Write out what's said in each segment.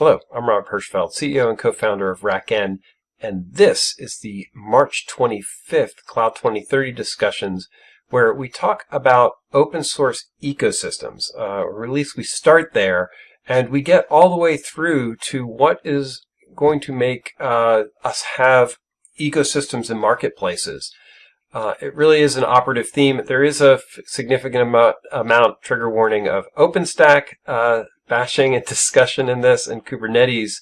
Hello, I'm Rob Hirschfeld, CEO and co-founder of RackN, and this is the March 25th Cloud 2030 discussions where we talk about open source ecosystems, uh, or at least we start there, and we get all the way through to what is going to make uh, us have ecosystems and marketplaces. Uh, it really is an operative theme. There is a significant amount, amount, trigger warning, of OpenStack uh, bashing and discussion in this and Kubernetes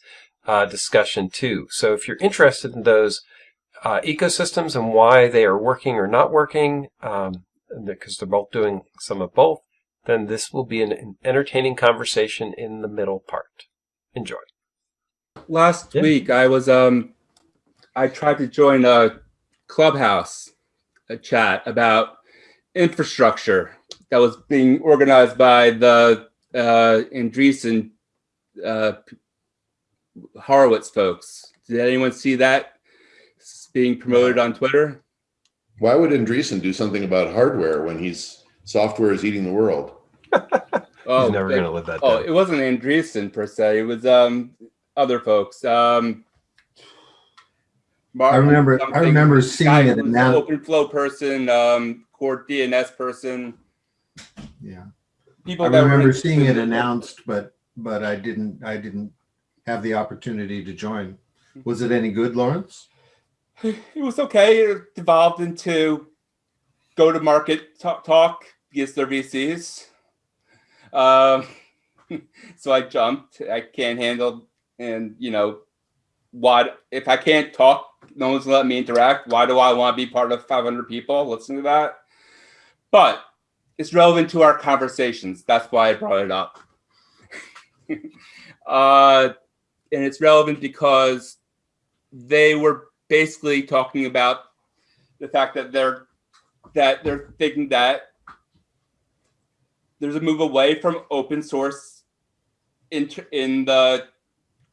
uh, discussion too. So if you're interested in those uh, ecosystems and why they are working or not working, um, because they're both doing some of both, then this will be an entertaining conversation in the middle part. Enjoy. Last yeah. week I was um I tried to join a clubhouse a chat about infrastructure that was being organized by the uh, Andreessen uh, Horowitz folks. Did anyone see that being promoted on Twitter? Why would Andreessen do something about hardware when he's software is eating the world? oh, he's never going to live that. Oh, down. it wasn't Andreessen per se. It was um, other folks. Um, Martin, I remember. I remember seeing it. Now, open flow person, um, core DNS person. Yeah. People. I remember seeing it announced, but but I didn't. I didn't have the opportunity to join. Was it any good, Lawrence? It was okay. It devolved into go to market talk, talk against their VCs. Um, so I jumped. I can't handle, and you know, what if I can't talk? No one's let me interact. Why do I want to be part of 500 people? Listen to that. But it's relevant to our conversations. That's why I brought it up. uh, and it's relevant because they were basically talking about the fact that they're that they're thinking that there's a move away from open source in in the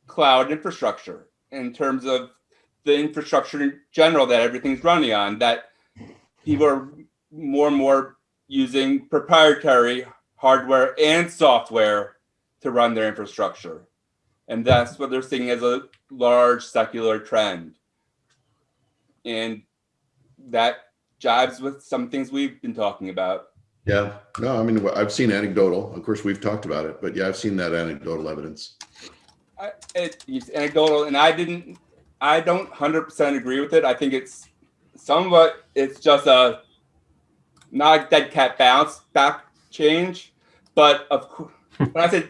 cloud infrastructure in terms of the infrastructure in general that everything's running on that people are more and more using proprietary hardware and software to run their infrastructure and that's what they're seeing as a large secular trend. And that jives with some things we've been talking about. Yeah, no, I mean, I've seen anecdotal. Of course, we've talked about it, but yeah, I've seen that anecdotal evidence. I, it, it's anecdotal, and I didn't, I don't 100% agree with it. I think it's somewhat, it's just a not a dead cat bounce back change, but of course, when I said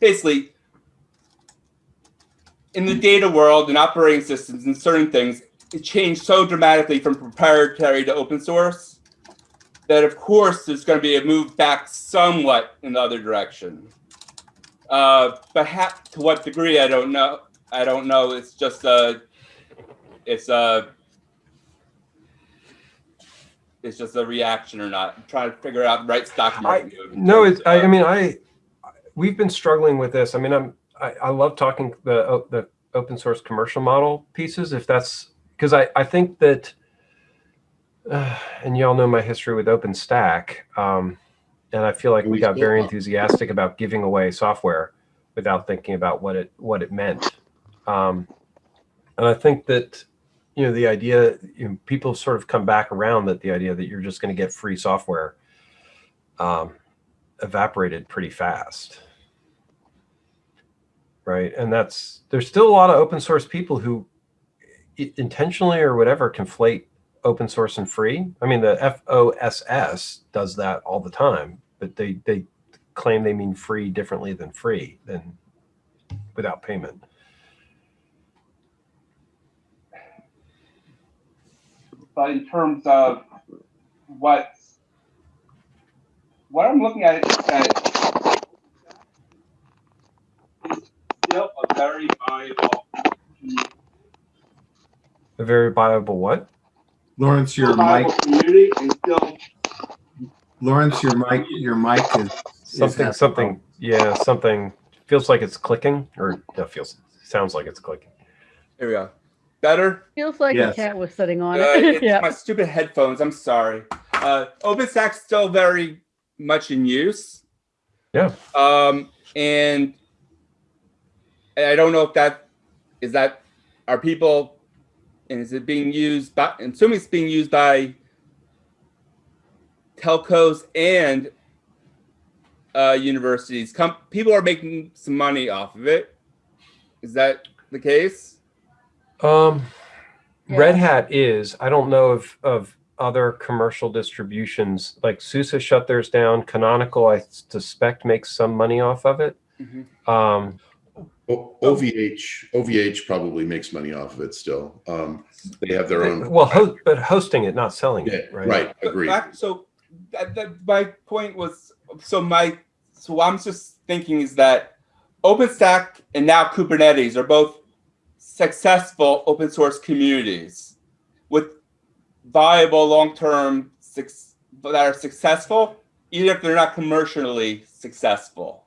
basically in the data world and operating systems and certain things, it changed so dramatically from proprietary to open source that of course there's going to be a move back somewhat in the other direction. Uh, but to what degree, I don't know. I don't know. It's just a, it's a, it's just a reaction or not. I'm trying to figure out right stock market. I, no, it's, I, I mean, I, we've been struggling with this. I mean, I'm, I, I love talking the the open source commercial model pieces if that's because I, I think that uh, and y'all know my history with OpenStack um, and I feel like we got very enthusiastic about giving away software without thinking about what it what it meant um, and I think that you know the idea you know, people sort of come back around that the idea that you're just going to get free software um, evaporated pretty fast right? And that's there's still a lot of open source people who intentionally or whatever conflate open source and free. I mean, the FOSS does that all the time, but they they claim they mean free differently than free than without payment. But in terms of what what I'm looking at is that still a very viable A very viable what? Lawrence, your mic. Community and still. Lawrence, your mic, your mic is something, is something. Yeah, something feels like it's clicking, or no, feels sounds like it's clicking. Here we go. Better. Feels like yes. a cat was sitting on uh, it. yeah. My stupid headphones. I'm sorry. Uh, OpenStack's still very much in use. Yeah. Um, and I don't know if that is that are people and is it being used by and assuming it's being used by telcos and uh, universities. Com people are making some money off of it. Is that the case? Um, Yeah. Red Hat is. I don't know of of other commercial distributions like SUSE shut theirs down. Canonical, I suspect, makes some money off of it. Mhm. Um, O- OVH, OVH probably makes money off of it still. Um, they have their own. well, ho but hosting it, not selling Yeah, it, right? right, But agreed. so that, that, my point was so my so what I'm just thinking is that OpenStack and now Kubernetes are both successful open source communities with viable long term that are successful, even if they're not commercially successful.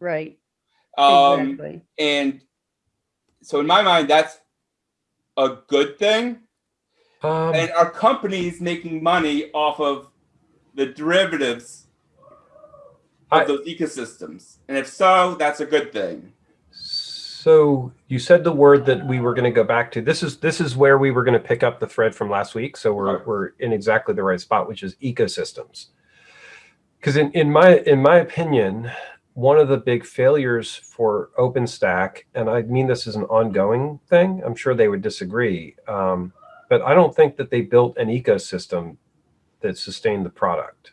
Right, Um, exactly. and so in my mind, that's a good thing. Um, and are companies making money off of the derivatives of I- those ecosystems? And if so, that's a good thing. So you said the word that we were going to go back to. This is this is where we were going to pick up the thread from last week. So we're Right. we're in exactly the right spot, which is ecosystems. Because in, in my in my opinion, one of the big failures for OpenStack, and I mean this is an ongoing thing. I'm sure they would disagree, um, but I don't think that they built an ecosystem that sustained the product.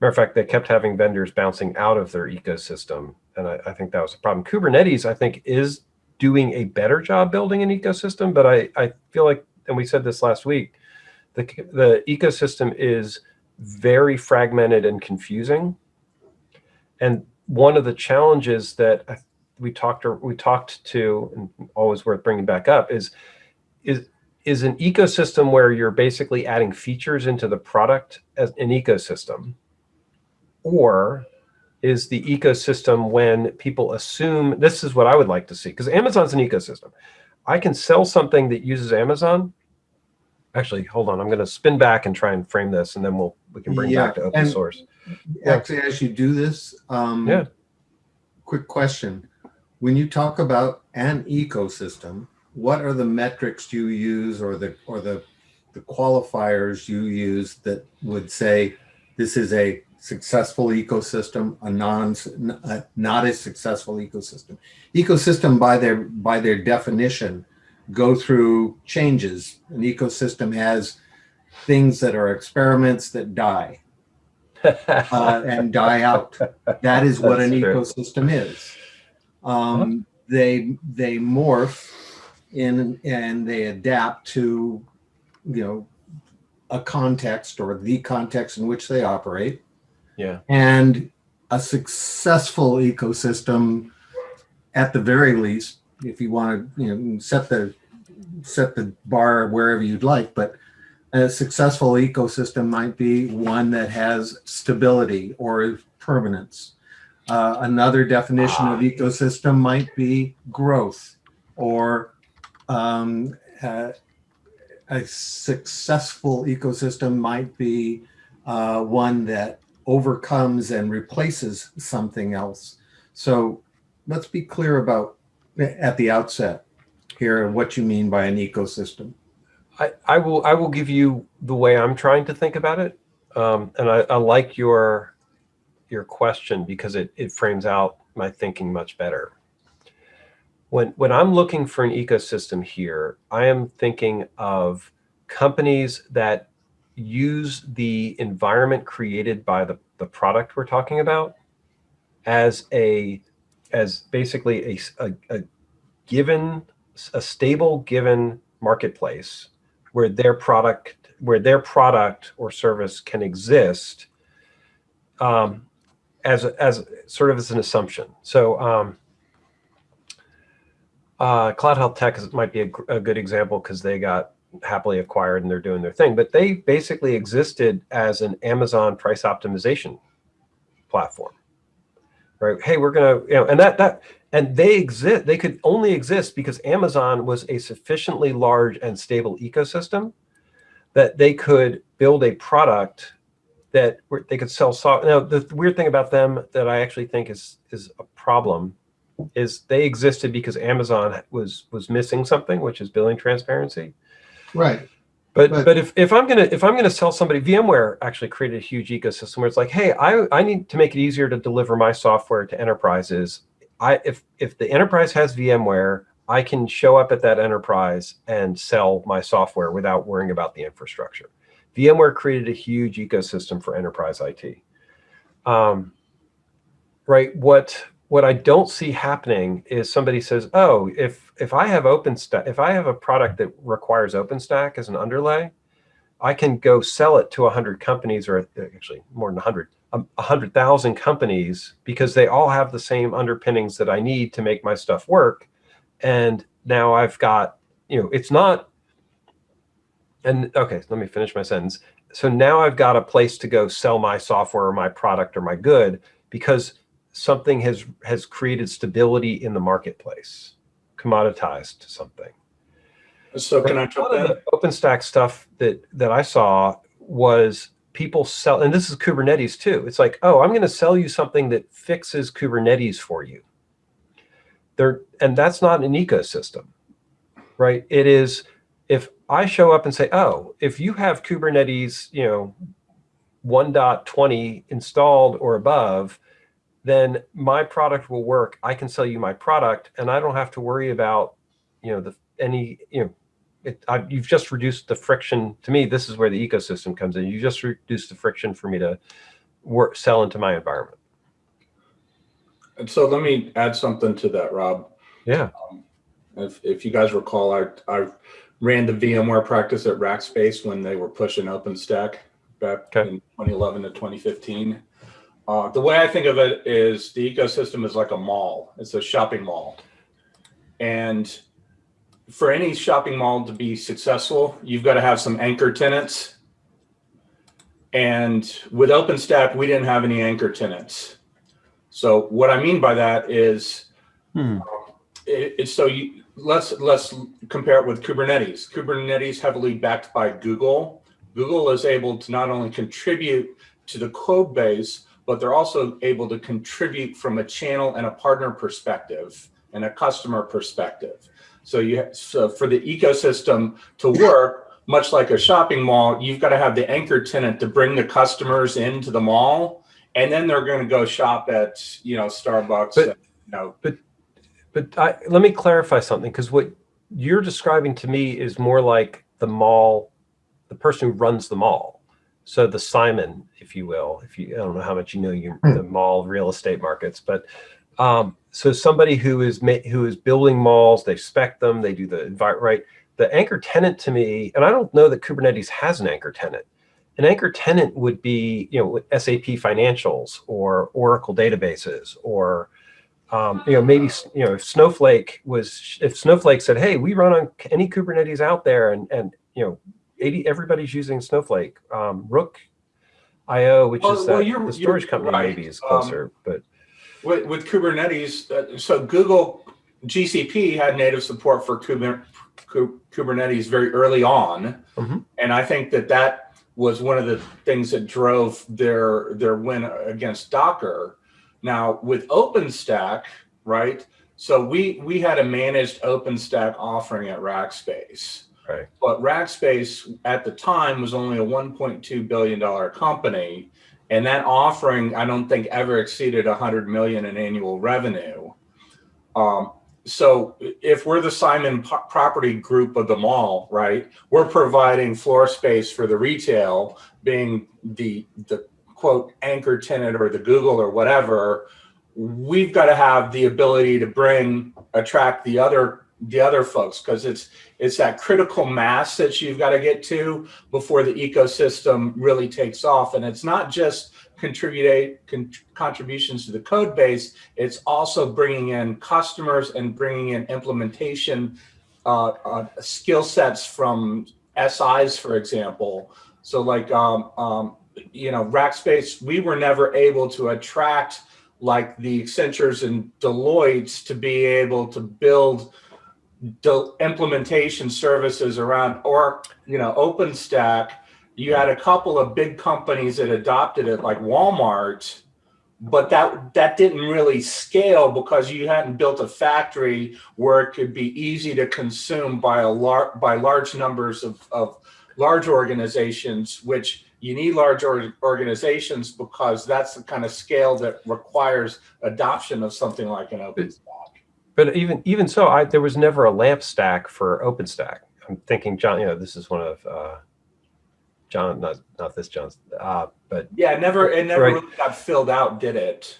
Matter of fact, they kept having vendors bouncing out of their ecosystem, and I, I think that was a problem. Kubernetes, I think, is doing a better job building an ecosystem, but I, I feel like, and we said this last week, the, the ecosystem is very fragmented and confusing. And one of the challenges that we talked or we talked to, and always worth bringing back up, is is is an ecosystem where you're basically adding features into the product as an ecosystem, or is the ecosystem when people assume this is what I would like to see because Amazon's an ecosystem. I can sell something that uses Amazon. Actually, hold on. I'm going to spin back and try and frame this, and then we'll we can bring Yeah, back to open and- source. Yeah. Actually, as you do this, um, Yeah. quick question. When you talk about an ecosystem, what are the metrics you use or the, or the, the qualifiers you use that would say this is a successful ecosystem, a non, a- not a successful ecosystem? Ecosystem by their, by their definition go through changes. An ecosystem has things that are experiments that die uh, and die out. That is what an true. ecosystem is. Um, they they morph in and they adapt to you know a context or the context in which they operate. Yeah. And a successful ecosystem, at the very least, if you want to you know set the set the bar wherever you'd like, but a successful ecosystem might be one that has stability or permanence. Uh, another definition of ecosystem might be growth or um, uh, a successful ecosystem might be uh, one that overcomes and replaces something else. So let's be clear about at the outset here what you mean by an ecosystem. I, I will I will give you the way I'm trying to think about it, um, and I, I like your your question because it it frames out my thinking much better. When when I'm looking for an ecosystem here, I am thinking of companies that use the environment created by the, the product we're talking about as a as basically a, a, a given a stable given marketplace where their product where their product or service can exist um, as as sort of as an assumption. So um, uh, Cloud Health Tech is, might be a, a good example because they got happily acquired and they're doing their thing. But they basically existed as an Amazon price optimization platform, right? Hey, we're gonna, you know, and that that and they exist. They could only exist because Amazon was a sufficiently large and stable ecosystem that they could build a product that they could sell software. Now, the weird thing about them that I actually think is is a problem is they existed because Amazon was was missing something, which is billing transparency. Right. But But- but if, if I'm gonna if I'm gonna sell somebody VMware actually created a huge ecosystem where it's like, hey, I, I need to make it easier to deliver my software to enterprises. I if if the enterprise has VMware, I can show up at that enterprise and sell my software without worrying about the infrastructure. VMware created a huge ecosystem for enterprise IT. Um, right. What what I don't see happening is somebody says, oh, if if I have OpenStack, if I have a product that requires OpenStack as an underlay, I can go sell it to 100 companies, or actually more than 100, um, 100,000 companies, because they all have the same underpinnings that I need to make my stuff work. And now I've got, you know, it's not, and okay, let me finish my sentence. So now I've got a place to go sell my software or my product or my good because something has has created stability in the marketplace, commoditized something. So can I jump in? OpenStack stuff that that I saw was people sell, and this is Kubernetes too. It's like, oh, I'm going to sell you something that fixes Kubernetes for you. There, and that's not an ecosystem, right? It is if I show up and say, oh, if you have Kubernetes, you know, 1.20 installed or above, then my product will work. I can sell you my product, and I don't have to worry about, you know, the any, you know, it, I, you've just reduced the friction. To me, this is where the ecosystem comes in. You just reduced the friction for me to work, sell into my environment. And so let me add something to that, Rob. Yeah. Um, if, if you guys recall, I, I ran the VMware practice at Rackspace when they were pushing OpenStack back Okay. in 2011 to 2015. Uh, the way I think of it is the ecosystem is like a mall. It's a shopping mall. And for any shopping mall to be successful, you've got to have some anchor tenants. And with OpenStack, we didn't have any anchor tenants. So what I mean by that is Hmm. it, it's so you let's let's compare it with Kubernetes. Kubernetes heavily backed by Google. Google is able to not only contribute to the code base, but they're also able to contribute from a channel and a partner perspective and a customer perspective. So you so for the ecosystem to work, much like a shopping mall, you've got to have the anchor tenant to bring the customers into the mall, and then they're going to go shop at you know Starbucks. But- and, you know, But I, let me clarify something because what you're describing to me is more like the mall, the person who runs the mall. So the Simon, if you will, if you I don't know how much you know your the mall real estate markets, but um, so somebody who is who is building malls, they spec them, they do the right. The anchor tenant to me, and I don't know that Kubernetes has an anchor tenant. An anchor tenant would be you know SAP financials or Oracle databases or um, you know, maybe you know if Snowflake was if Snowflake said, "Hey, we run on any Kubernetes out there," and and you know, 80 everybody's using Snowflake. Um, Rook IO, which Well- is well, the storage company, right. maybe is Um, closer, but with, with Kubernetes, uh, so Google GCP had native support for Kuber, Kubernetes very early on, Mhm. and I think that that was one of the things that drove their their win against Docker. Now with OpenStack, right? So we we had a managed OpenStack offering at Rackspace. Right. But Rackspace at the time was only a 1.2 billion dollar company, and that offering I don't think ever exceeded 100 million in annual revenue. Um, so if we're the Simon property group of the mall, right, we're providing floor space for the retail, being the the quote anchor tenant or the Google or whatever. We've got to have the ability to bring attract the other the other folks because it's it's that critical mass that you've got to get to before the ecosystem really takes off and it's not just contribute con- contributions to the code base it's also bringing in customers and bringing in implementation uh, uh, skill sets from SIs, for example. So, like, um, um, you know, Rackspace, we were never able to attract like the Accentures and Deloittes to be able to build implementation services around, or you know, OpenStack. You had a couple of big companies that adopted it, like Walmart but that that didn't really scale because you hadn't built a factory where it could be easy to consume by a lar- by large numbers of, of large organizations which you need large or- organizations because that's the kind of scale that requires adoption of something like an OpenStack. But even even so, I there was never a lamp stack for OpenStack. I'm thinking, John. You know, this is one of uh, John, not not this John's, uh, but Yeah, it never it never Right. really got filled out, did it?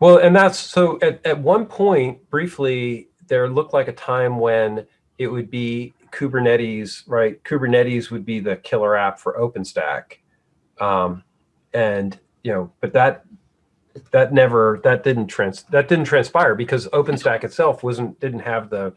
Well, and that's so at, at one point, briefly, there looked like a time when it would be Kubernetes, right? Kubernetes would be the killer app for OpenStack. Um, and, you know, but that, that never, that didn't trans, that didn't transpire because OpenStack itself wasn't, didn't have the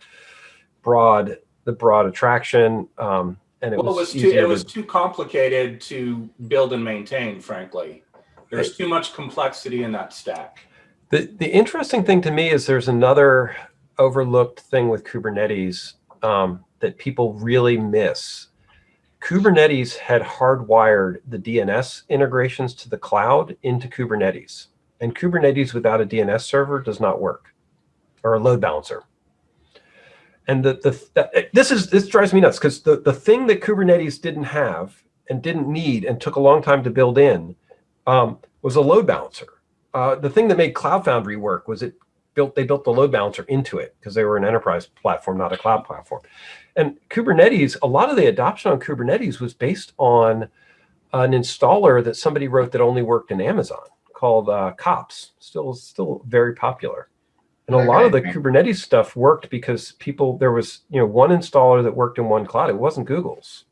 broad, the broad attraction. Um, and it Well, it was, was too it was to, too complicated to build and maintain, frankly. There's too much complexity in that stack. The, the interesting thing to me is there's another overlooked thing with Kubernetes um, that people really miss. Kubernetes had hardwired the DNS integrations to the cloud into Kubernetes. And Kubernetes without a DNS server does not work, or a load balancer. And the, the this is this drives me nuts because the, the thing that Kubernetes didn't have and didn't need and took a long time to build in um, was a load balancer. Uh, the thing that made Cloud Foundry work was it built they built the load balancer into it because they were an enterprise platform, not a cloud platform. And Kubernetes, a lot of the adoption on Kubernetes was based on an installer that somebody wrote that only worked in Amazon called uh, Kops. Still, still very popular. And a lot of the Kubernetes stuff worked because people there was you know one installer that worked in one cloud. It wasn't Google's.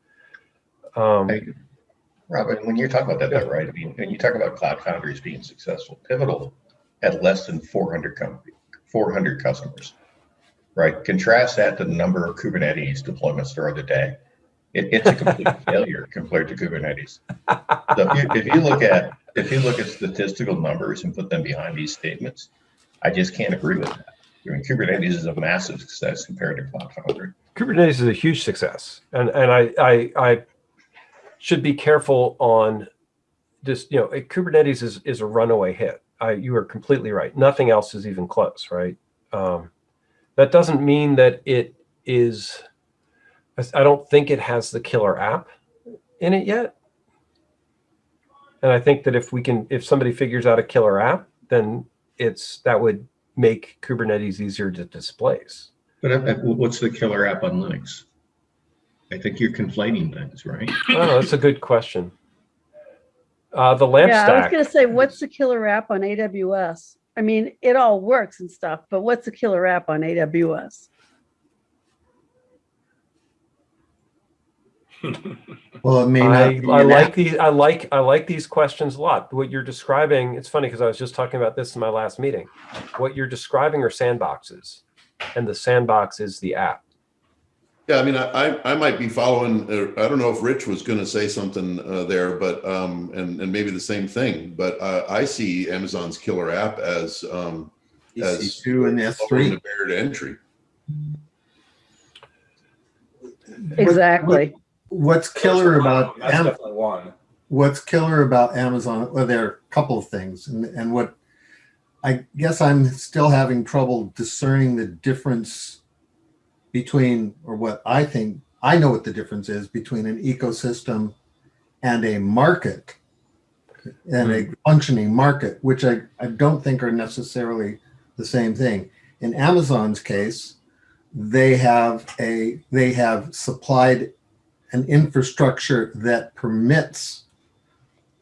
Um, Hey, Robin, when you're talking about that, though, right? I mean, when you talk about Cloud Foundries being successful, Pivotal had less than 400 com- 400 customers, right? Contrast that to the number of Kubernetes deployments there are today. It, it's a complete failure compared to Kubernetes. So if you, if you look at if you look at statistical numbers and put them behind these statements, I just can't agree with that. I mean, Kubernetes is a massive success compared to Cloud Foundry. Kubernetes is a huge success, and and I I, I should be careful on just you know Kubernetes is is a runaway hit. I you are completely right. Nothing else is even close, right? Um, that doesn't mean that it is. I don't think it has the killer app in it yet. And I think that if we can, if somebody figures out a killer app, then it's that would make Kubernetes easier to displace. But uh, what's the killer app on Linux? I think you're conflating things, right? Oh, that's a good question. Uh, the lamp Yeah, I was gonna say, what's the killer app on AWS? I mean, it all works and stuff, but what's the killer app on AWS? Well, it may I, not. be I like these. I like I like these questions a lot. What you're describing, it's funny because I was just talking about this in my last meeting. What you're describing are sandboxes, and the sandbox is the app. Yeah, I mean, I, I, I might be following, uh, I don't know if Rich was going to say something uh, there, but, um, and, and maybe the same thing, but uh, I see Amazon's killer app as, um, as EC2 and S3. the barrier to entry. Exactly. What's killer about That's Am- definitely one. what's killer about Amazon? Well, there are a couple of things, and and what I guess I'm still having trouble discerning the difference between, or what I think I know what the difference is between an ecosystem and a market, and a hmm. functioning market, which I, I don't think are necessarily the same thing. In Amazon's case, they have a they have supplied an infrastructure that permits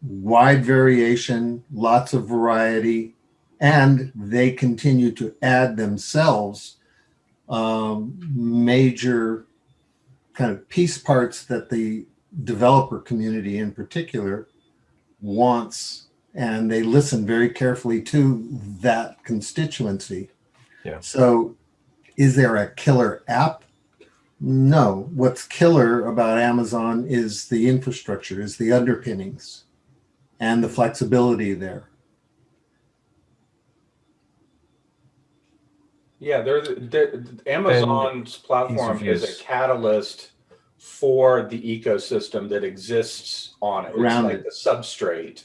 wide variation, lots of variety, and they continue to add themselves um, major kind of piece parts that the developer community in particular wants, and they listen very carefully to that constituency. Yeah. So, is there a killer app? No. What's killer about Amazon is the infrastructure, is the underpinnings and the flexibility there. Yeah, they're, the- they're, Amazon's platform is a catalyst for the ecosystem that exists on it. It's like it. the substrate,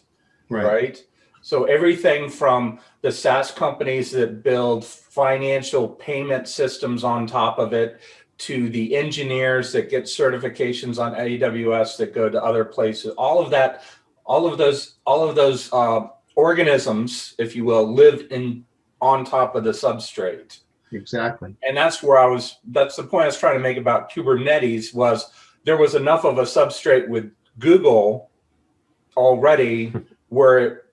right? So everything from the SaaS companies that build financial payment systems on top of it to the engineers that get certifications on AWS that go to other places, all of that, all of those, all of those uh, organisms, if you will, live in on top of the substrate. Exactly. And that's where I was, that's the point I was trying to make about Kubernetes was there was enough of a substrate with Google already where, it-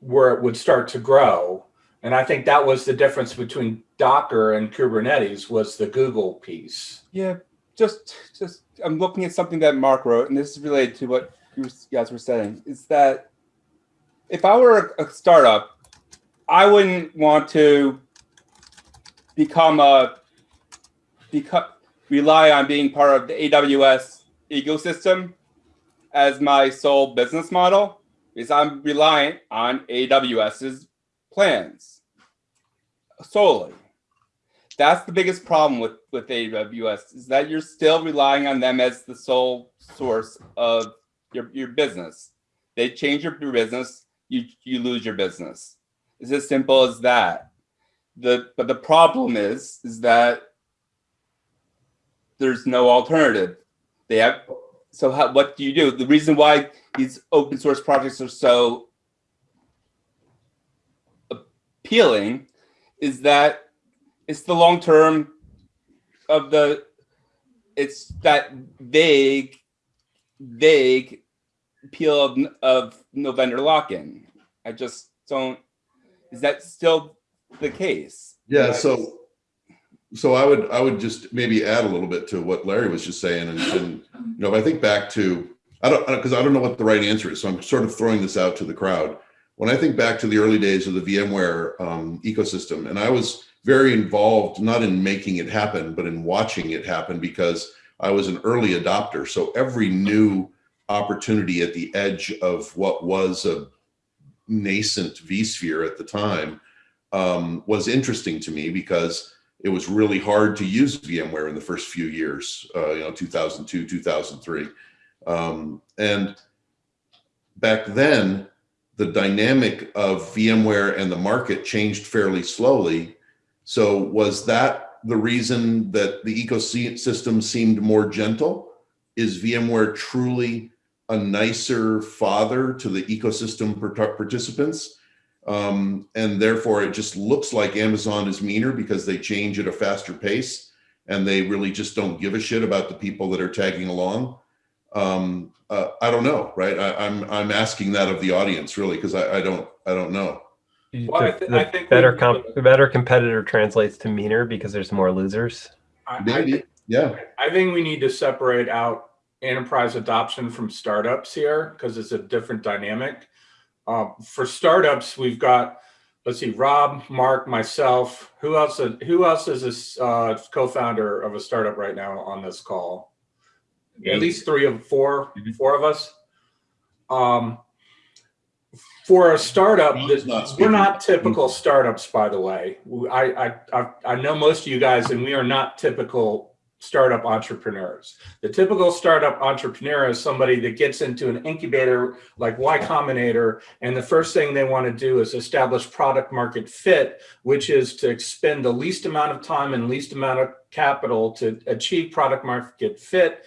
where it would start to grow. And I think that was the difference between Docker and Kubernetes was the Google piece. Yeah, just just I'm looking at something that Mark wrote, and this is related to what you guys were saying. Is that if I were a startup, I wouldn't want to become a become rely on being part of the AWS ecosystem as my sole business model, because I'm reliant on AWS's plans solely that's the biggest problem with with AWS is that you're still relying on them as the sole source of your your business. They change your, business, you you lose your business. It's as simple as that. The but the problem is is that there's no alternative. They have so how, what do you do? The reason why these open source projects are so appealing is that it's the long term of the it's that vague vague appeal of, of no vendor lock-in i just don't is that still the case Yeah, so so I would I would just maybe add a little bit to what Larry was just saying, and, and you know, if I think back to I don't because I don't know what the right answer is, so I'm sort of throwing this out to the crowd. When I think back to the early days of the VMware um, ecosystem, and I was very involved not in making it happen, but in watching it happen because I was an early adopter. So every new opportunity at the edge of what was a nascent vSphere at the time um, was interesting to me because it was really hard to use VMware in the first few years, uh, you know, 2002, 2003. Um, and back then, the dynamic of VMware and the market changed fairly slowly. So was that the reason that the ecosystem seemed more gentle? Is VMware truly a nicer father to the ecosystem participants? Um, and therefore it just looks like Amazon is meaner because they change at a faster pace and they really just don't give a shit about the people that are tagging along. Um, uh, I don't know, right? I, am I'm, I'm asking that of the audience really because I, I don't I don't know. Well, I The- th- the I think better we- comp, better competitor translates to meaner because there's more losers. I, I, Maybe, yeah. I think we need to separate out enterprise adoption from startups here because it's a different dynamic. Uh, for startups, we've got, let's see, Rob, Mark, myself. Who else? Who else is a uh, co-founder of a startup right now on this call? At least three of 4 four of us. Um, for a startup, that- not we're not typical startups, by the way. I, I, I, know most of you guys, and we are not typical startup entrepreneurs. The typical startup entrepreneur is somebody that gets into an incubator like Y Combinator, and the first thing they want to do is establish product market fit, which is to expend the least amount of time and least amount of capital to achieve product market fit,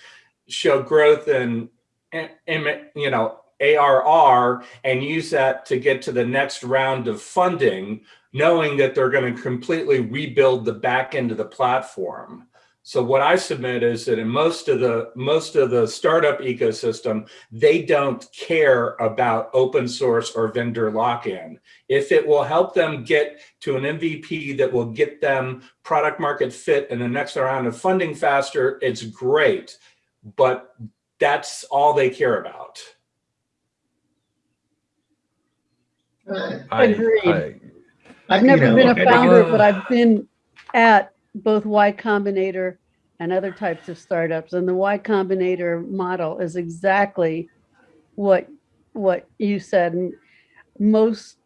show growth and, and, and you know ARR, and use that to get to the next round of funding, knowing that they're going to completely rebuild the back end of the platform. So what I submit is that in most of the most of the startup ecosystem, they don't care about open source or vendor lock-in. If it will help them get to an MVP that will get them product market fit in the next round of funding faster, it's great. But that's all they care about. I- Agreed. I- I've You never know, been a think- founder, but I've been at both Y Combinator and other types of startups. And the Y Combinator model is exactly what what you said. And Most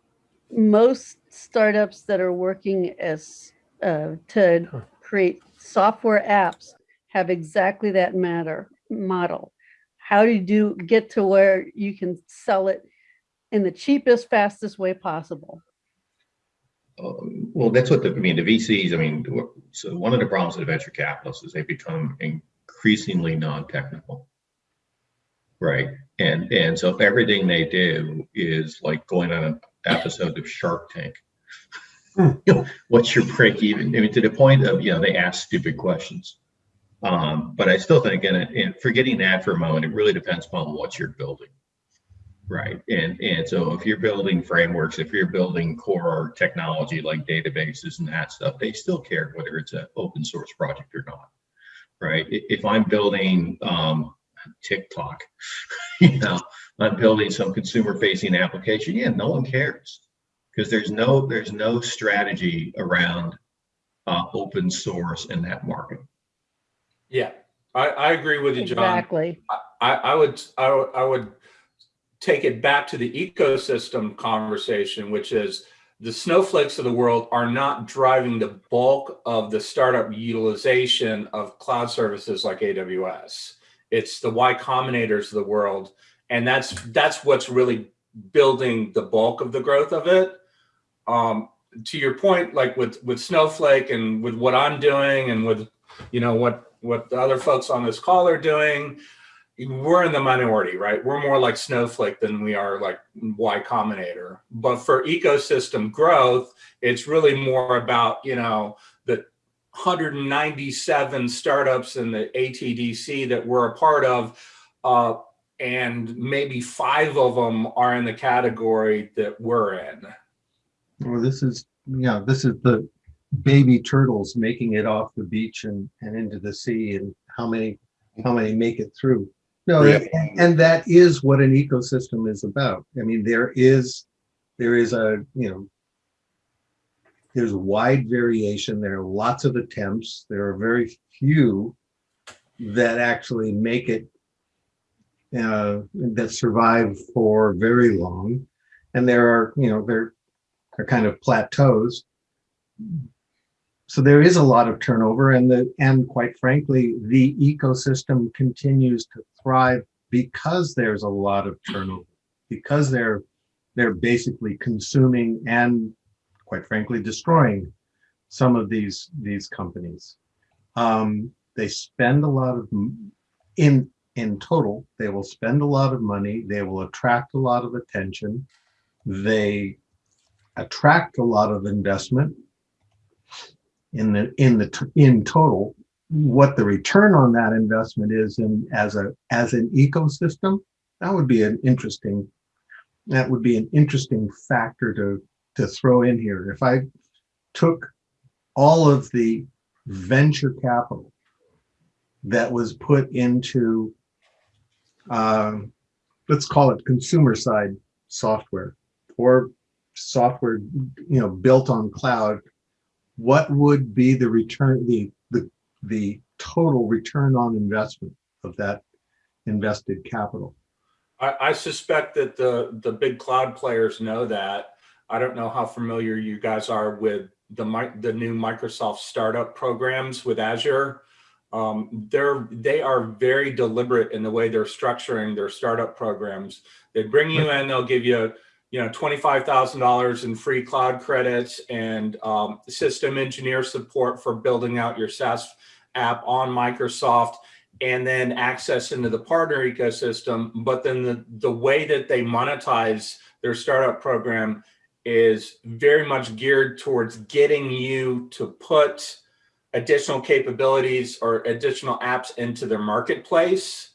most startups that are working as uh, to create software apps have exactly that matter model. How do you do get to where you can sell it in the cheapest, fastest way possible. Um, Well, that's what the, I mean, the VCs, I mean, so one of the problems with venture capitalists is they become increasingly non-technical. Right? And, and so everything they do is like going on an episode of Shark Tank. You know, What's your break even? I mean, to the point of, you know, they ask stupid questions. Um, but I still think, and, and forgetting that for a moment, it really depends upon what you're building. Right. And and so if you're building frameworks, if you're building core technology like databases and that stuff, they still care whether it's an open source project or not. Right. If I'm building um, TikTok, you know, I'm building some consumer facing application, yeah, no one cares. Because there's no there's no strategy around uh, open source in that market. Yeah, I, I agree with you, John. Exactly. I, I would, I would, I would take it back to the ecosystem conversation, which is the snowflakes of the world are not driving the bulk of the startup utilization of cloud services like AWS. It's the Y Combinators of the world, and that's that's what's really building the bulk of the growth of it. Um, to your point, like with with Snowflake and with what I'm doing and with you know what what the other folks on this call are doing, we're in the minority, right? We're more like Snowflake than we are like Y Combinator. But for ecosystem growth, it's really more about, you know, the 197 startups in the ATDC that we're a part of. Uh, and maybe five of them are in the category that we're in. Well, this is, yeah, this is the baby turtles making it off the beach and, and into the sea and how many, how many make it through. No, Yeah. and that is what an ecosystem is about. I mean, there is, there is a, you know, there's wide variation. There are lots of attempts. There are very few that actually make it, uh, that survive for very long. And there are, you know, there are kind of plateaus. So there is a lot of turnover and the, and quite frankly, the ecosystem continues to thrive because there's a lot of turnover, because they're, they're basically consuming and quite frankly, destroying some of these, these companies. Um, they spend a lot of, in, in total, they will spend a lot of money, they will attract a lot of attention. They attract a lot of investment in the in the in total what the return on that investment is in as a as an ecosystem that would be an interesting that would be an interesting factor to to throw in here. If i took all of the venture capital that was put into um, let's call it consumer side software or software you know built on cloud what would be the return the the the total return on investment of that invested capital I, I suspect that the the big cloud players know that. I don't know how familiar you guys are with the the new Microsoft startup programs with Azure. Um, they're they are very deliberate in the way they're structuring their startup programs. They bring you in, they'll give you you know twenty five thousand dollars in free cloud credits and um, system engineer support for building out your SaaS app on Microsoft and then access into the partner ecosystem. But then the, the way that they monetize their startup program is very much geared towards getting you to put additional capabilities or additional apps into their marketplace,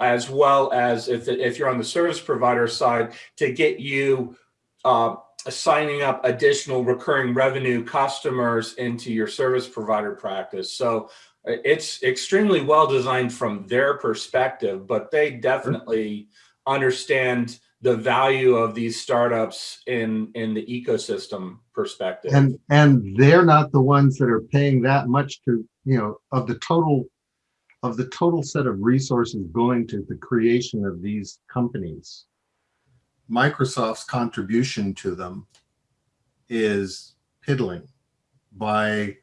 as well as if, if you're on the service provider side, to get you uh, signing up additional recurring revenue customers into your service provider practice. So it's extremely well designed from their perspective, but they definitely understand the value of these startups in in the ecosystem perspective. and and they're not the ones that are paying that much to you know of the total of the total set of resources going to the creation of these companies microsoft's contribution to them is piddling by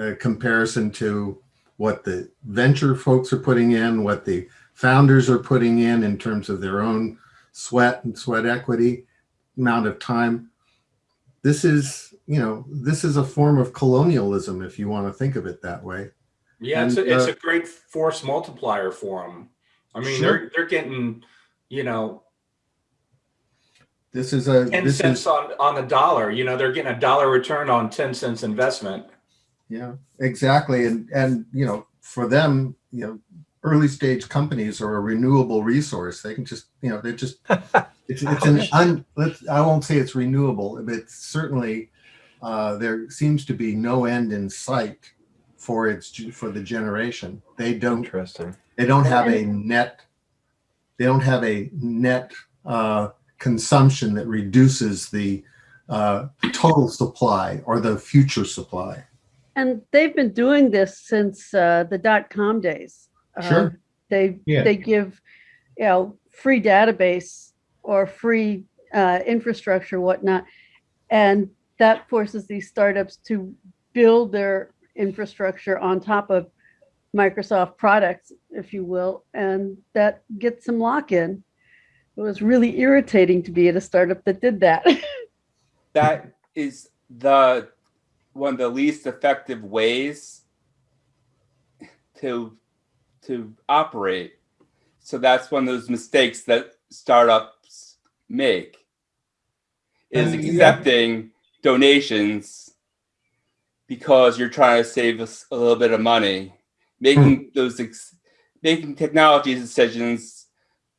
uh, comparison to what the venture folks are putting in what the founders are putting in in terms of their own sweat and sweat equity amount of time. This is, you know, this is a form of colonialism, if you want to think of it that way. Yeah, it's a, And, it's uh, a great force multiplier for them. I mean, Sure. they're they're getting, you know, This is a, ten this cents is, on on the dollar. You know, they're getting a dollar return on ten cents investment. yeah, exactly. And, and, you know, for them, you know, early stage companies are a renewable resource. They can just, you know, they're just, it's, it's an un, let's, I won't say it's renewable, but certainly, uh, there seems to be no end in sight for its, for the generation. They don't Interesting. they don't have a net they don't have a net uh, consumption that reduces the uh, total supply or the future supply And they've been doing this since uh, the dot com days. Uh, Sure. They Yeah. they give you know free database or free uh, infrastructure, whatnot, and that forces these startups to build their infrastructure on top of Microsoft products, if you will, and that gets some lock in. It was really irritating to be at a startup that did that. that is the one of the least effective ways to to operate. So that's one of those mistakes that startups make is mm, And- accepting donations because you're trying to save us a little bit of money, making those ex- making technology decisions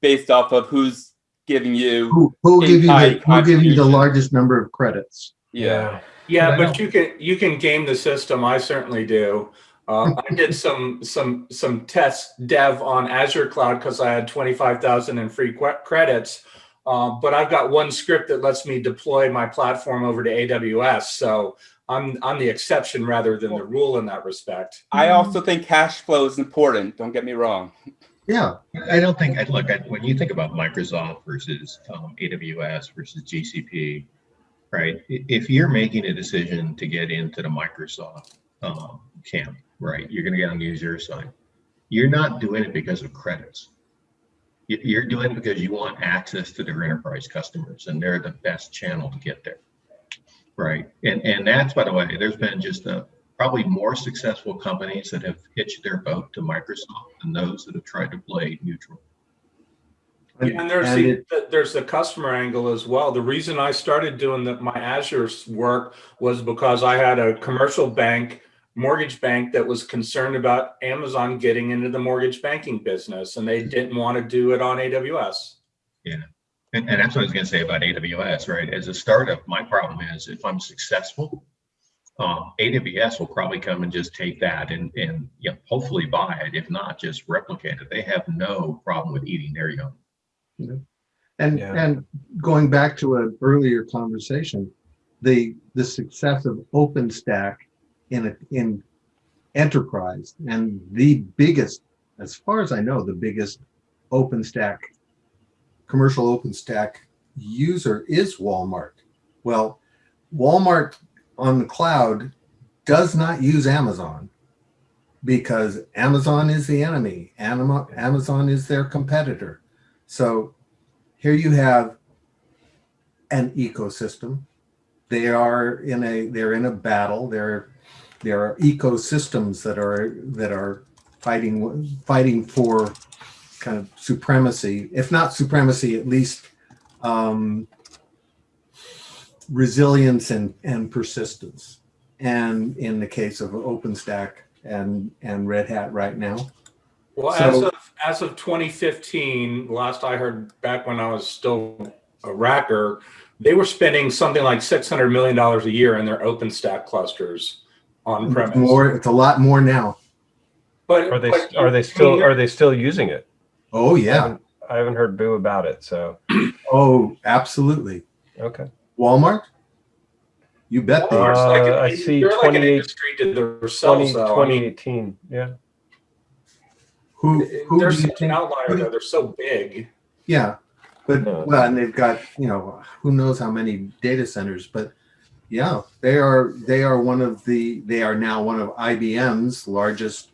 based off of who's giving you who who will give you the who give you the largest number of credits yeah. Yeah, but you can you can game the system. I certainly do. Uh, I did some some some test dev on Azure Cloud because I had twenty five thousand in free credits. Um, but I've got one script that lets me deploy my platform over to AWS. So I'm I'm the exception rather than the rule in that respect. I also think cash flow is important. Don't get me wrong. yeah I don't think, I look, I- when you think about Microsoft versus um, AWS versus GCP, right? If you're making a decision to get into the Microsoft um, camp, right, you're going to get on the Azure side. You're not doing it because of credits. You're doing it because you want access to their enterprise customers and they're the best channel to get there. Right. And, and that's, by the way, there's been just a, probably more successful companies that have hitched their boat to Microsoft than those that have tried to play neutral. Yeah, and there's and the, it- the there's the customer angle as well. The reason I started doing the, my Azure work was because I had a commercial bank, mortgage bank that was concerned about Amazon getting into the mortgage banking business, and they didn't want to do it on AWS. And, and that's what I was going to say about AWS, right? As a startup, my problem is if I'm successful, um, AWS will probably come and just take that and, and you know, hopefully buy it. If not, just replicate it. They have no problem with eating their young. and Yeah. and going back to an earlier conversation the the success of openstack in a in enterprise and the biggest as far as i know the biggest openstack commercial openstack user is walmart well walmart on the cloud does not use amazon because amazon is the enemy amazon is their competitor so here you have an ecosystem. They are in a they're in a battle. There there are ecosystems that are that are fighting fighting for kind of supremacy, if not supremacy, at least um, resilience and and persistence. And in the case of OpenStack and and Red Hat right now, Well, So- as of as of 2015, last I heard back when I was still a racker, they were spending something like 600 million dollars a year in their OpenStack clusters on premise. it's more it's a lot more now. but Are they but are you- they I still mean, are they still using it? Oh I yeah. haven't, I haven't heard boo about it. So Oh, absolutely. okay. Walmart? You bet they Walmart's are. like Uh, I see they're like an 28 industry to themselves, 20, though. I mean, 2018. Yeah. Who, who they're such an outlier, who though. They're so big. Yeah. But, No. well, and they've got, you know, who knows how many data centers, but yeah, they are, they are one of the, they are now one of IBM's largest,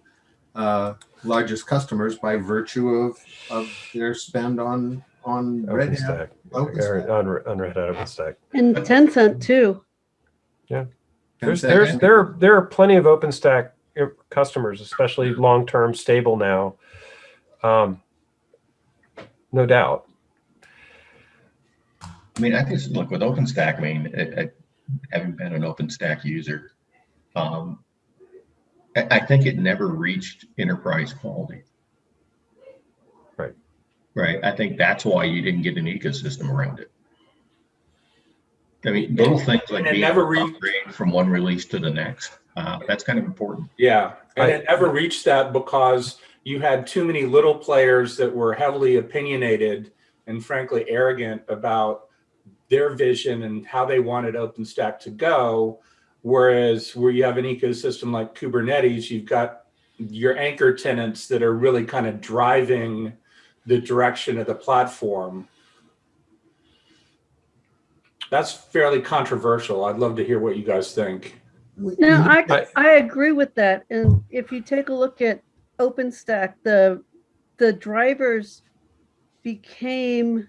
uh, largest customers by virtue of, of their spend on, on Red OpenStack. Hat. Or OpenStack. on, on Red Hat OpenStack. And Tencent too. Yeah. There's, there's, and- there, there are plenty of OpenStack uh, customers, especially long-term stable now. Um, no doubt. I mean, I think, look, with OpenStack, I mean, I, I, having been an OpenStack user, um, I, I think it never reached enterprise quality. Right. Right. I think that's why you didn't get an ecosystem around it. I mean, little things like And being never able re- upgrade from one release to the next, uh, that's kind of important. Yeah, and I- it never reached that because you had too many little players that were heavily opinionated and frankly arrogant about their vision and how they wanted OpenStack to go. Whereas where you have an ecosystem like Kubernetes, you've got your anchor tenants that are really kind of driving the direction of the platform. That's fairly controversial. I'd love to hear what you guys think. No, I, I- I agree with that. And if you take a look at OpenStack, the, the drivers became,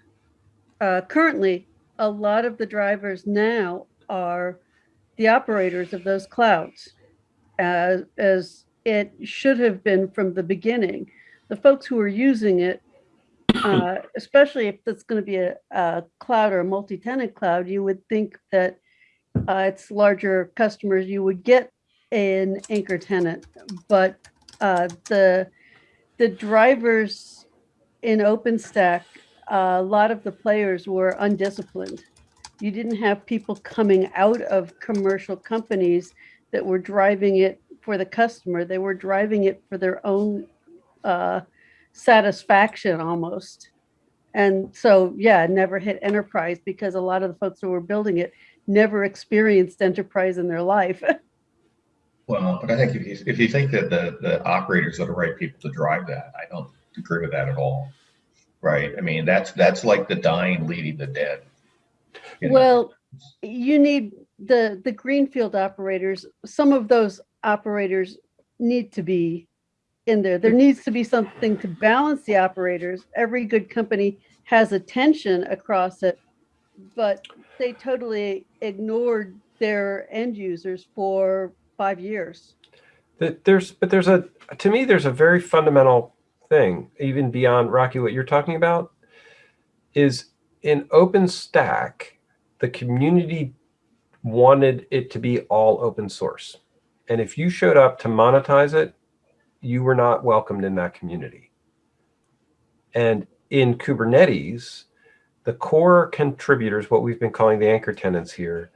uh, currently, a lot of the drivers now are the operators of those clouds. As, as it should have been from the beginning. The folks who are using it, uh, especially if it's going to be a, a cloud or a multi-tenant cloud, you would think that uh, it's larger customers, you would get an anchor tenant. But uh, the the drivers in OpenStack, uh, a lot of the players were undisciplined. You didn't have people coming out of commercial companies that were driving it for the customer. They were driving it for their own uh, satisfaction almost. And so, yeah, never hit enterprise because a lot of the folks who were building it never experienced enterprise in their life. Well, but I think if you, if you think that the, the operators are the right people to drive that, I don't agree with that at all. Right? I mean, that's, that's like the dying leading the dead. You know? Well, you need the, the greenfield operators, some of those operators need to be in there. There needs to be something to balance the operators. Every good company has a tension across it, but they totally ignored their end users for five years. That there's, but there's a, to me, there's a very fundamental thing, even beyond Rocky, what you're talking about, is in OpenStack, the community wanted it to be all open source. And if you showed up to monetize it, you were not welcomed in that community. And in Kubernetes, the core contributors, what we've been calling the anchor tenants here,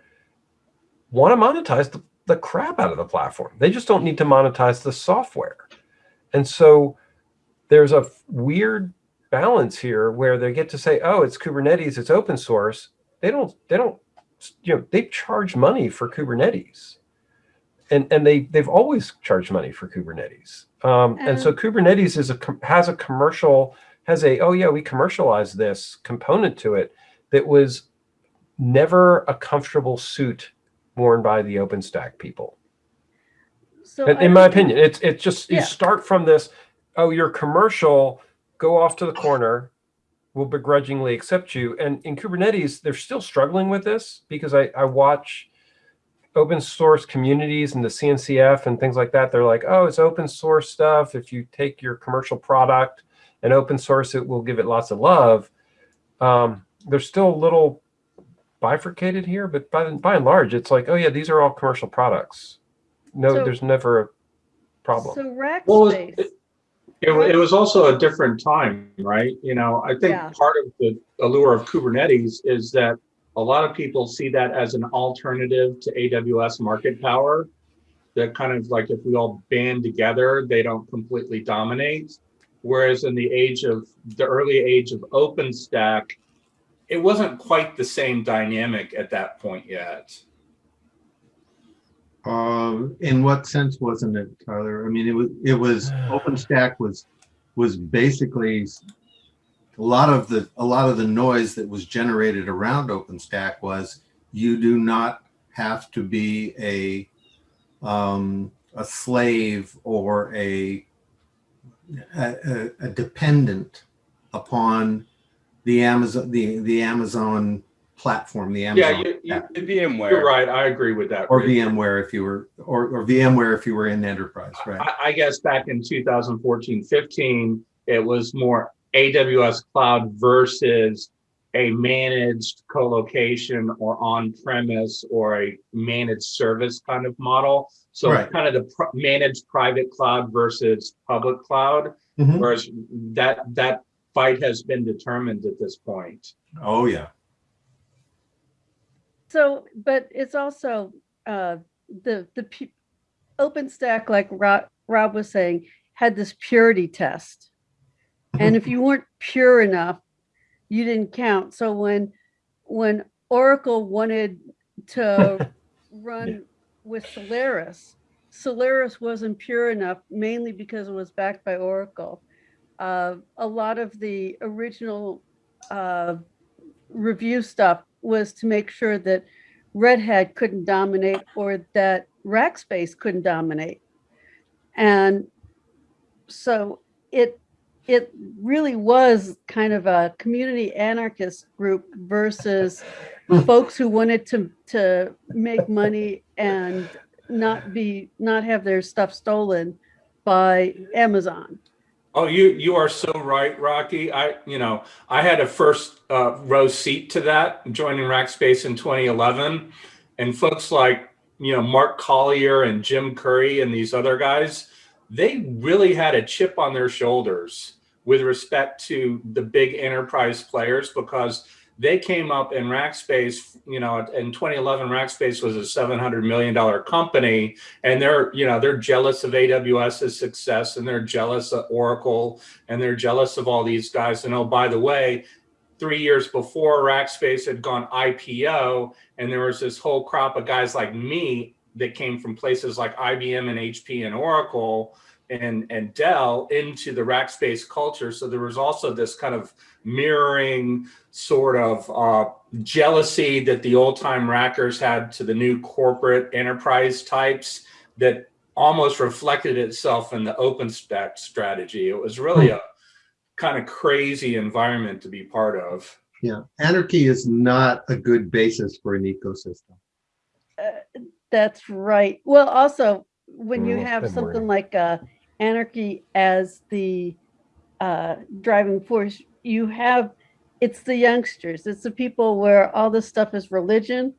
want to monetize the, the crap out of the platform. They just don't need to monetize the software. And so there's a weird balance here where they get to say, oh, it's Kubernetes, it's open source. They don't, they don't, you know, they charge money for Kubernetes. And, and they, they've always charged money for Kubernetes. Um, and so Kubernetes is a, has a commercial, has a, oh yeah, we commercialized this component to it that was never a comfortable suit worn by the OpenStack people. So In, in my opinion, it's it's just you start from this. Oh, you're commercial. Go off to the corner. We'll begrudgingly accept you. And in Kubernetes, they're still struggling with this because I, I watch open source communities and the CNCF and things like that. They're like, oh, it's open source stuff. If you take your commercial product and open source it, we'll give it lots of love. Um, they're still a little bifurcated here, but by, by and large, it's like, oh yeah, these are all commercial products. No, So- there's never a problem. So Well, Rackspace, it- It, it was also a different time, right? You know, I think Yeah. part of the allure of Kubernetes is that a lot of people see that as an alternative to AWS market power. That kind of like if we all band together, they don't completely dominate. Whereas in the age of the early age of OpenStack, it wasn't quite the same dynamic at that point yet. Um, in what sense wasn't it, Tyler? I mean, it was, it was, OpenStack was, was basically a lot of the, a lot of the noise that was generated around OpenStack was you do not have to be a, um, a slave or a, a, a- a dependent upon the Amazon, the, the Amazon platform, the Yeah, Amazon. you, you, VMware. You're right. I agree with that. Or Rich. VMware if you were, or, or VMware if you were in enterprise, right? I, I guess back in 2014, 15, it was more AWS cloud versus a managed colocation or on-premise or a managed service kind of model. So Right. kind of the pr- managed private cloud versus public cloud, Mhm. whereas that that fight has been determined at this point. Oh, yeah. So, but it's also uh, the the pu- OpenStack, like Rob, Rob was saying, had this purity test, and if you weren't pure enough, you didn't count. So when when Oracle wanted to run with Solaris, Solaris wasn't pure enough, mainly because it was backed by Oracle. Uh, a lot of the original uh, review stuff was to make sure that Red Hat couldn't dominate or that Rackspace couldn't dominate. And so it it really was kind of a community anarchist group versus folks who wanted to to make money and not be not have their stuff stolen by Amazon. Oh, you you are so right, Rocky. I you know I had a first uh, row seat to that joining Rackspace in 2011, and folks like you know Mark Collier and Jim Curry and these other guys, they really had a chip on their shoulders with respect to the big enterprise players because they came up in Rackspace. You know, in 2011, Rackspace was a 700 million dollar company and they're you know they're jealous of AWS's success and they're jealous of Oracle and they're jealous of all these guys and oh by the way 3 years before Rackspace had gone IPO and there was this whole crop of guys like me that came from places like IBM and HP and Oracle and and Dell into the Rackspace culture so there was also this kind of mirroring sort of uh, jealousy that the old time rackers had to the new corporate enterprise types that almost reflected itself in the OpenStack strategy. It was really a kind of crazy environment to be part of. Yeah. Anarchy is not a good basis for an ecosystem. Uh, That's right. Well, also, when you Mm, have something wording. like uh, anarchy as the uh, driving force, you have it's the youngsters. It's the people where all this stuff is religion,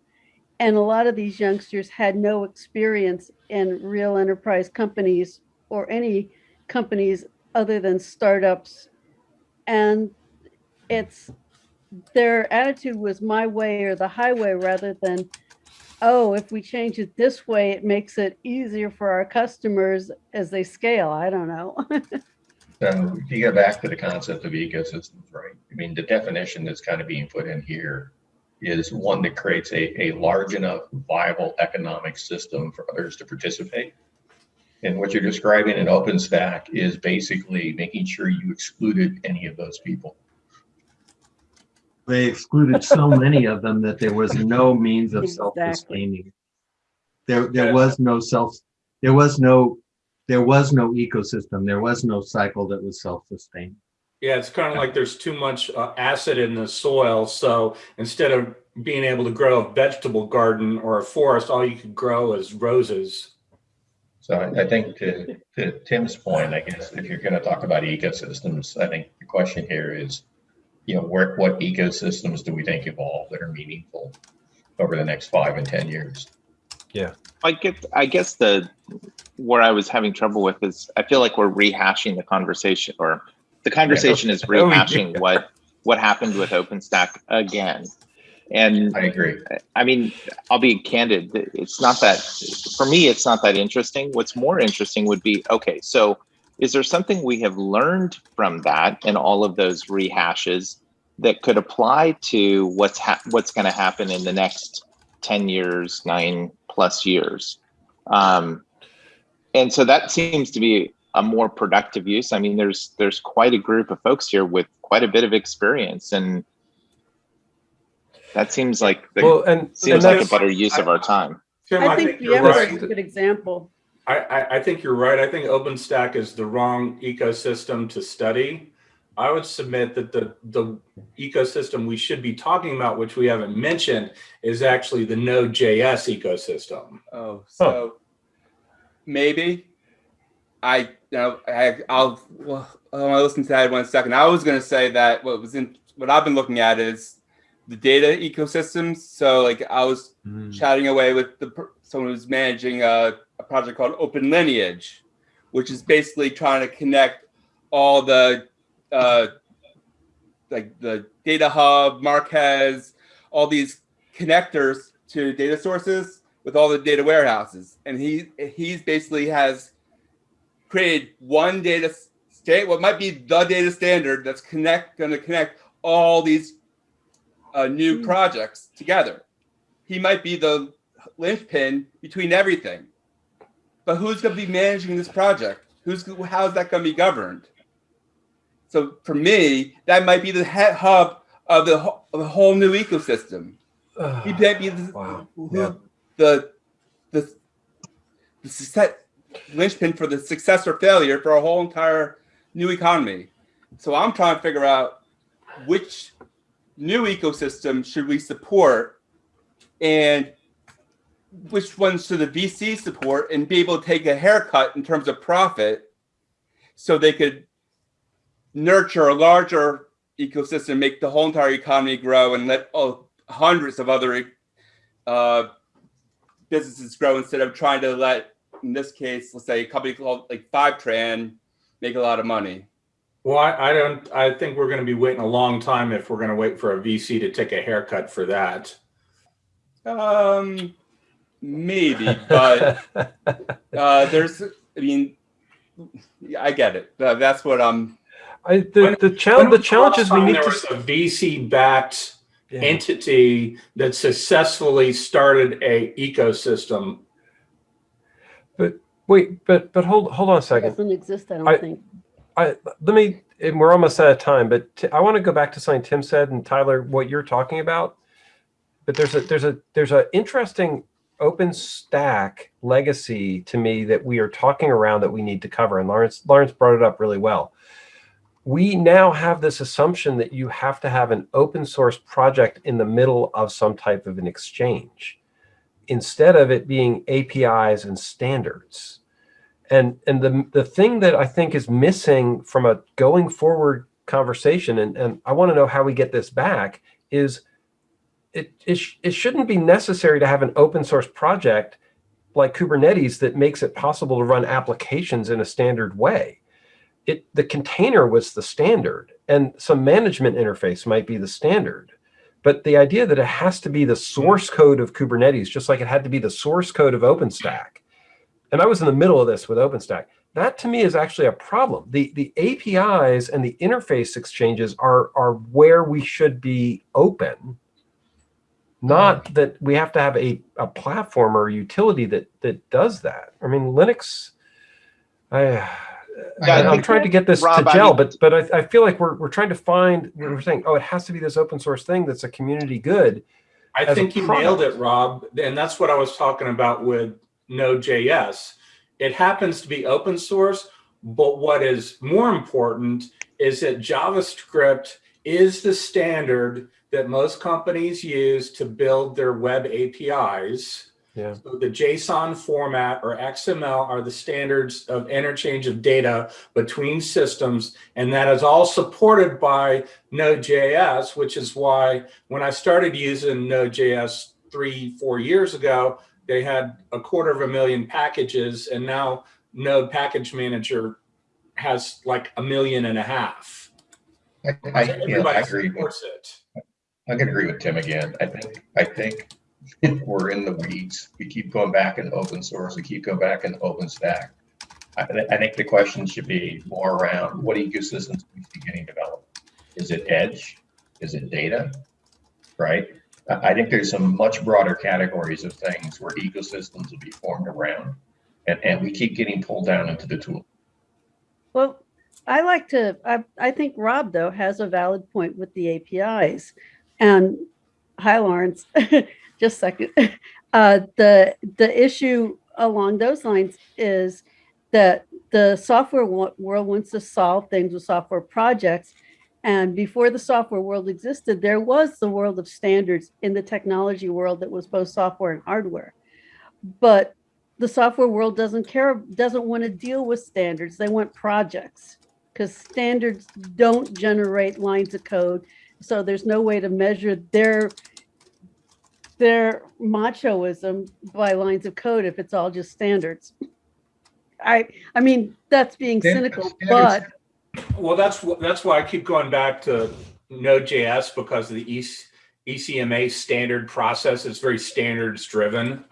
and a lot of these youngsters had no experience in real enterprise companies or any companies other than startups, and it's their attitude was my way or the highway rather than oh, if we change it this way, it makes it easier for our customers as they scale. I don't know. So if you go back to the concept of ecosystems, right? I mean, the definition that's kind of being put in here is one that creates a, a large enough viable economic system for others to participate. And what you're describing in OpenStack is basically making sure you excluded any of those people. They excluded so many of them that there was no means of Exactly. self-sustaining. There, there was no self, there was no, there was no ecosystem. There was no cycle that was self-sustaining. Yeah, it's kind of like there's too much uh, acid in the soil. So instead of being able to grow a vegetable garden or a forest, all you could grow is roses. So I, I think to, to Tim's point, I guess if you're going to talk about ecosystems, I think the question here is, you know, where, what ecosystems do we think evolve that are meaningful over the next five and 10 years? Yeah. I get. I guess the where I was having trouble with is I feel like we're rehashing the conversation, or the conversation is Oh, rehashing what what happened with OpenStack again. And I agree. I mean, I'll be candid. It's not that for me. It's not that interesting. What's more interesting would be okay. So, is there something we have learned from that and all of those rehashes that could apply to what's ha- what's going to happen in the next ten years, nine plus years? Um, and so that seems to be a more productive use. I mean, there's there's quite a group of folks here with quite a bit of experience and. That seems like the Well, and, and Seems like a better use of our time. Tim, I think you're VMware right. is a good example. I, I, I think you're right. I think OpenStack is the wrong ecosystem to study. I would submit that the, the ecosystem we should be talking about, which we haven't mentioned, is actually the Node.js ecosystem. Oh, so maybe I you know I I'll well I want to listen to that one second. I was going to say that what was in what I've been looking at is the data ecosystems. So like I was mm. chatting away with the someone who's managing a, a project called Open Lineage, which is basically trying to connect all the uh, like the data hub, Marquez, all these connectors to data sources with all the data warehouses. And he he's basically has created one data state, what might be the data standard that's connect going to connect all these uh, new projects together. He might be the linchpin between everything. But who's going to be managing this project? Who's how's that going to be governed? So for me, that might be the head hub of the, of the whole new ecosystem. He might be the, Wow. who- Yeah. the, the, the success, linchpin for the success or failure for a whole entire new economy. So I'm trying to figure out which new ecosystem should we support and which ones should the VC support and be able to take a haircut in terms of profit so they could nurture a larger ecosystem, make the whole entire economy grow and let oh, hundreds of other uh, businesses grow instead of trying to let, in this case, let's say a company called like Fivetran make a lot of money. Well, I, I don't, I think we're going to be waiting a long time if we're going to wait for a VC to take a haircut for that. Um, maybe, but uh, there's, I mean, I get it. Uh, That's what I'm. I, the, the When challenge, the challenge is last we time need there to. was a VC backed Yeah. entity that successfully started a ecosystem. But wait, but, but hold, hold on a second. It second. doesn't exist, I don't I- think. I let me. And we're almost out of time, but t- I want to go back to something Tim said and Tyler, what you're talking about. But there's a there's a there's a interesting open stack legacy to me that we are talking around that we need to cover. And Lawrence Lawrence brought it up really well. We now have this assumption that you have to have an open source project in the middle of some type of an exchange, instead of it being APIs and standards and and the the thing that I think is missing from a going forward conversation, and and I want to know how we get this back is it it, sh- it shouldn't be necessary to have an open source project like Kubernetes that makes it possible to run applications in a standard way. It the container was the standard, and some management interface might be the standard. But the idea that it has to be the source code of Kubernetes, just like it had to be the source code of OpenStack, and I was in the middle of this with OpenStack. That to me is actually a problem. The the APIs and the interface exchanges are are where we should be open, not that we have to have a, a platform or a utility that that does that. I mean, Linux. I, Yeah, I I am trying to get this Rob, to I gel, mean- but but I, I feel like we're we're trying to find we're saying oh it has to be this open source thing that's a community good. I think you nailed it, Rob. And that's what I was talking about with Node.js. It happens to be open source, but what is more important is that JavaScript is the standard that most companies use to build their web APIs. Yeah. So the JSON format or XML are the standards of interchange of data between systems, and that is all supported by Node.js, which is why when I started using Node.js three, four years ago, they had a quarter of a million packages, and now Node Package Manager has like a million and a half. I, I, yeah, I everybody agree. supports it. I can agree with Tim again. I think, I think we're in the weeds. We keep going back in open source. We keep going back in OpenStack. I, thi- I think the question should be more around what ecosystems see getting developed. Is it edge? Is it data? Right? I, I think there's some much broader categories of things where ecosystems will be formed around. And, and we keep getting pulled down into the tool. Well, I like to, I, I think Rob, though, has a valid point with the APIs. And hi, Lawrence, just a second. Uh, the, the issue along those lines is that the software world wants to solve things with software projects. And before the software world existed, there was the world of standards in the technology world that was both software and hardware. But the software world doesn't care, doesn't want to deal with standards. They want projects because standards don't generate lines of code. So there's no way to measure their their machoism by lines of code if it's all just standards. I I mean that's being Standards- cynical, standards- but Well, that's that's why I keep going back to Node.js because of the E EC, ECMA standard process is very standards driven.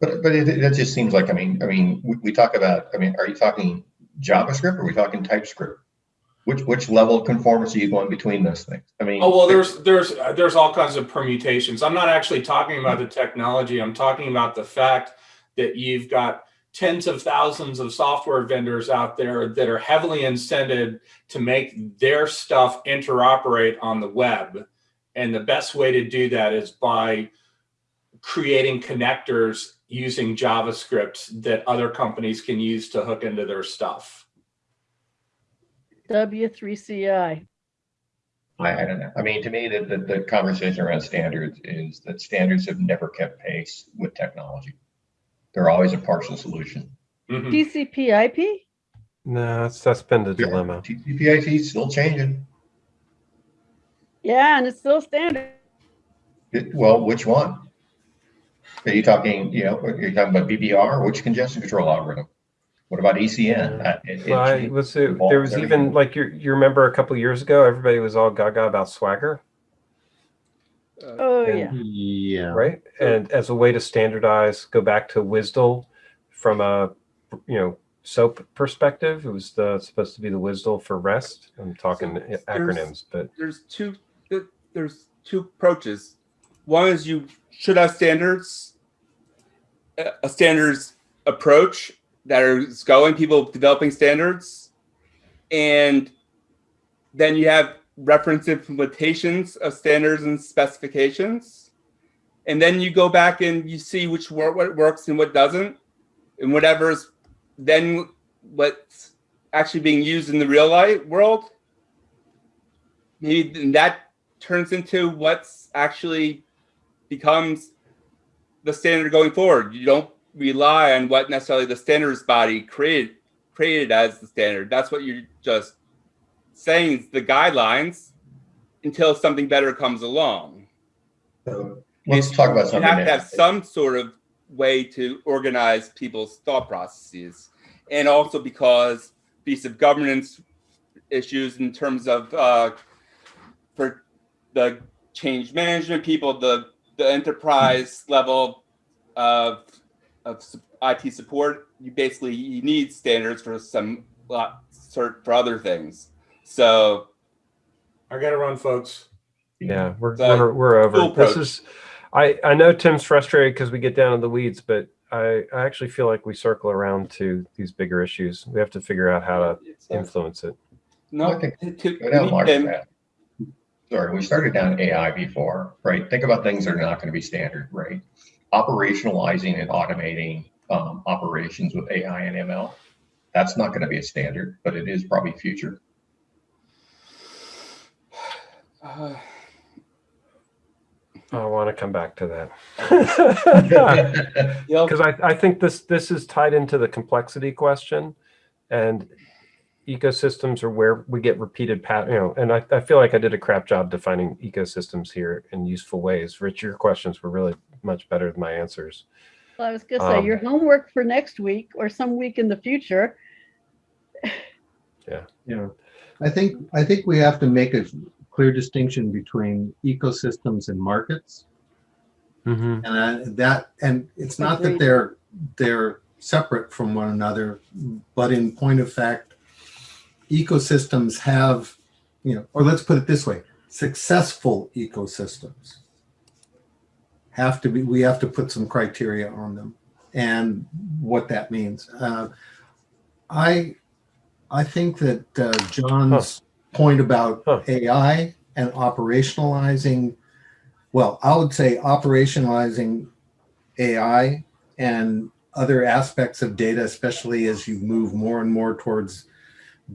But, but it, it just seems like, I mean, I mean, we, we talk about, I mean, are you talking JavaScript or are we talking TypeScript? Which, which level of conformance are you going between those things? I mean. Oh well, there's there's there's all kinds of permutations. I'm not actually talking about the technology. I'm talking about the fact that you've got tens of thousands of software vendors out there that are heavily incented to make their stuff interoperate on the web, and the best way to do that is by creating connectors using JavaScript that other companies can use to hook into their stuff. W3CI. I, I don't know. I mean, to me, the, the, the conversation around standards is that standards have never kept pace with technology. They're always a partial solution. Mhm. TCP IP? No, that's that's been the dilemma. TCP/IP is still changing. Yeah, and it's still standard. It- well, which one? Are you talking, you know, are you talking about BBR? Which congestion control algorithm? What about ECN? Uh, it- it I changed. was it, there was every even year. like you you remember a couple years ago everybody was all gaga about Swagger, Oh, And- yeah. Yeah. right? And as a way to standardize, go back to WSDL from a you know SOAP perspective. It was the supposed to be the WSDL for REST. I'm talking there's- acronyms, but there's two there's two approaches. One is you should have standards, a a standards approach that is going people developing standards, and then you have reference implementations of standards and specifications, and then you go back and you see which wor- what works and what doesn't, and whatever's then what's actually being used in the real life world maybe that turns into what's actually becomes the standard going forward. You don't rely on what necessarily the standards body created created as the standard. That's what you're just saying is the guidelines until something better comes along. So, Let's talk about something. You have to have some sort of way to organize people's thought processes. And also because piece of governance issues in terms of uh, for the change management people, the the enterprise level of of IT support, you basically you need standards for some lot cert for other things. So I got to run, folks. yeah, we're The we're, we're over. full This is I I know Tim's frustrated because we get down in the weeds, but I I actually feel like we circle around to these bigger issues. We have to figure out how to influence it. no, Okay. to- to- Go down we Mark's can- path. Sorry, we started down AI before, right? Think about things that are not going to be standard, right? Operationalizing and automating um, operations with AI and ML. That's not going to be a standard, but it is probably future. uh, I want to come back to that. because I, I think this this is tied into the complexity question and ecosystems are where we get repeated pat you know and I, I feel like i did a crap job defining ecosystems here in useful ways rich your questions were really much better than my answers Well, I was gonna say, Um, your homework for next week or some week in the future. Yeah. Yeah. I think, I think we have to make a clear distinction between ecosystems and markets. mm-hmm. And I- that, and it's not that they're, they're separate from one another, but in point of fact, ecosystems have, you know, or let's put it this way, successful ecosystems have to be, we have to put some criteria on them and what that means. Uh, I, I think that uh, John's point about Huh. AI and operationalizing, well, I would say operationalizing AI and other aspects of data, especially as you move more and more towards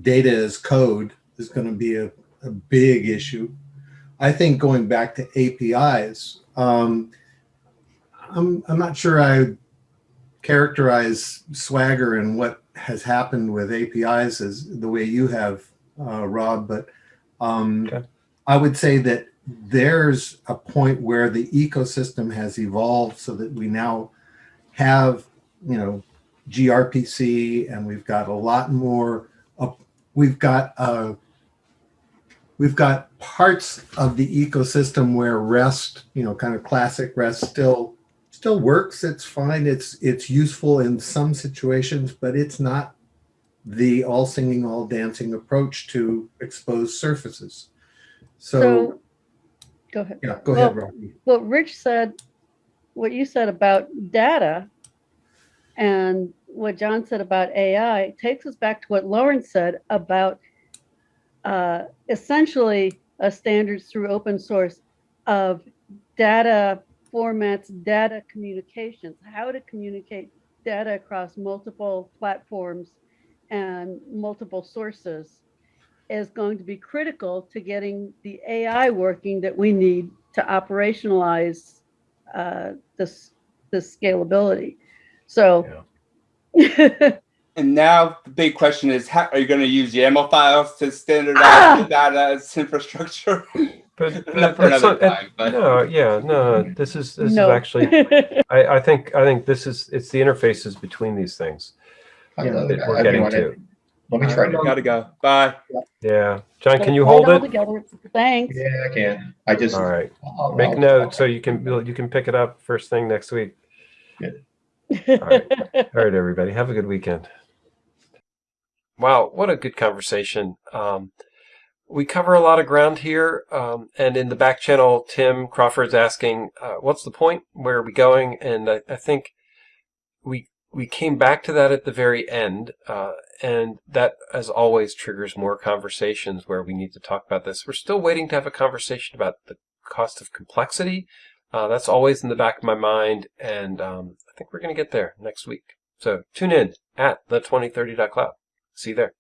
data as code, is going to be a, a big issue. I think going back to APIs, um, I'm, I'm not sure I characterize Swagger and what has happened with APIs as the way you have, uh, Rob, but um, Okay. I would say that there's a point where the ecosystem has evolved so that we now have, you know, gRPC and we've got a lot more, uh, we've got, uh, we've got parts of the ecosystem where REST, you know, kind of classic REST still still works. It's fine. It's it's useful in some situations, but it's not the all singing, all dancing approach to exposed surfaces. So, So, go ahead. yeah, go ahead, well, Robbie. What Rich said, what you said about data and what John said about AI takes us back to what Lauren said about uh, essentially a standards through open source of data formats, data communications, how to communicate data across multiple platforms and multiple sources is going to be critical to getting the AI working that we need to operationalize uh, this this scalability. So, And now the big question is, how, are you going to use YAML files to standardize Ah! the data as infrastructure? But, Enough but for another not- time, but- no, yeah, no, this is this no. is actually. I, I think I think this is it's the interfaces between these things I Yeah, love that it. we're I getting wanna- Let me try to. Gotta go. Bye. Yeah, John, can you Hold hold it? together. Thanks. Yeah, I can. I just. All right, I'll- make I'll- note so you can you can pick it up first thing next week. right. All right, everybody, have a good weekend. Wow, what a good conversation. Um, we cover a lot of ground here, um, and in the back channel, Tim Crawford's asking, uh, "What's the point? Where are we going?" And I, I think we we came back to that at the very end, uh, and that, as always, triggers more conversations where we need to talk about this. We're still waiting to have a conversation about the cost of complexity. Uh, that's always in the back of my mind, and um, I think we're going to get there next week. So tune in at the2030.cloud. See you there.